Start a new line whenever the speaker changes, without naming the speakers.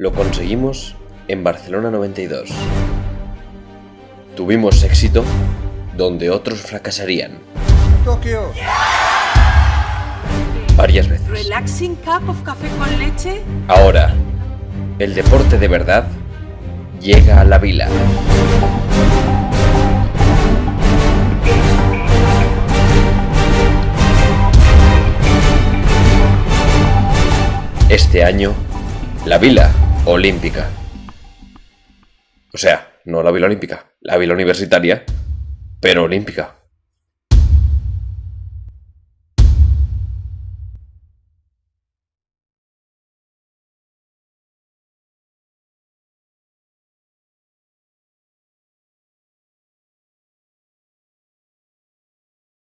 Lo conseguimos en Barcelona 92. Tuvimos éxito donde otros fracasarían.
Tokio.
Varias veces.
Relaxing cup of café con leche.
Ahora, el deporte de verdad llega a la vila. Este año, la Vila Olímpica. O sea, no la Vila Olímpica, la Vila Universitaria, pero Olímpica.